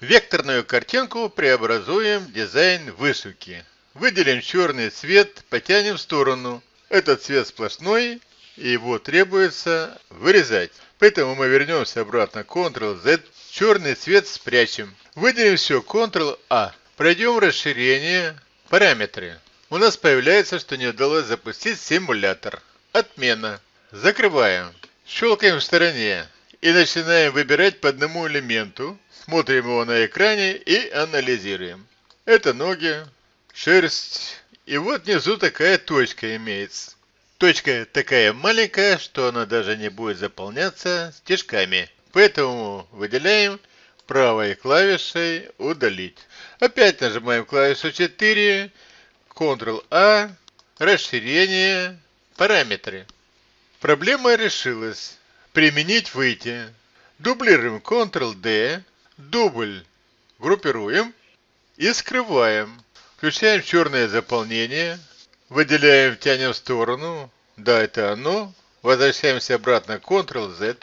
Векторную картинку преобразуем в дизайн вышивки. Выделим черный цвет, потянем в сторону. Этот цвет сплошной, и его требуется вырезать. Поэтому мы вернемся обратно Ctrl-Z, черный цвет спрячем. Выделим все Ctrl-A. Пройдем расширение, параметры. У нас появляется, что не удалось запустить симулятор. Отмена. Закрываем. Щелкаем в стороне и начинаем выбирать по одному элементу. Смотрим его на экране и анализируем. Это ноги, шерсть. И вот внизу такая точка имеется. Точка такая маленькая, что она даже не будет заполняться стежками. Поэтому выделяем правой клавишей «Удалить». Опять нажимаем клавишу 4, Ctrl-A, расширение, параметры. Проблема решилась. Применить выйти. Дублируем Ctrl-D, дубль группируем и скрываем. Включаем черное заполнение, выделяем, тянем в сторону. Да, это оно. Возвращаемся обратно Ctrl-Z.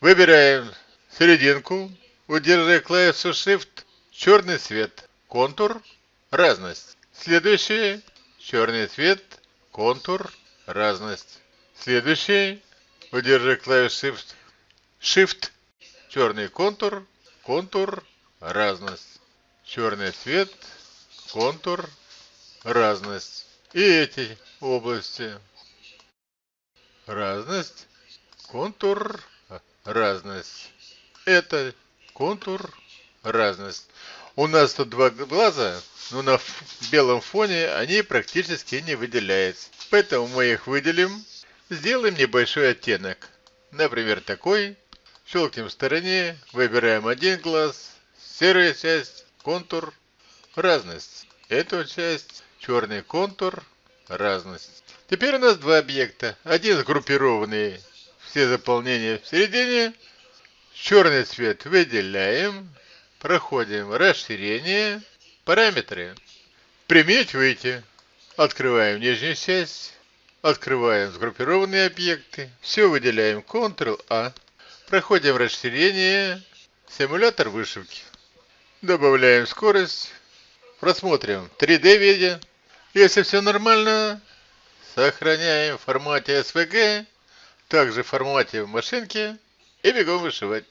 Выбираем серединку, удерживая клавишу Shift, черный цвет, контур, разность. Следующий, черный цвет, контур, разность. Следующий, удерживая клавишу Shift, Shift, черный контур, контур, разность. Черный цвет, контур, разность. И эти области. Разность, контур, разность. Это контур, разность. У нас тут два глаза, но на белом фоне они практически не выделяются. Поэтому мы их выделим. Сделаем небольшой оттенок. Например, такой. Щелкнем в стороне, выбираем один глаз, серая часть, контур, разность. Эту часть, черный контур, разность. Теперь у нас два объекта. Один сгруппированный, все заполнения в середине. Черный цвет выделяем, проходим расширение, параметры. Применить выйти. Открываем нижнюю часть, открываем сгруппированные объекты, все выделяем Ctrl-A. Проходим расширение, симулятор вышивки. Добавляем скорость, просмотрим 3D виде. Если все нормально, сохраняем в формате SVG, также в формате в машинке и бегом вышивать.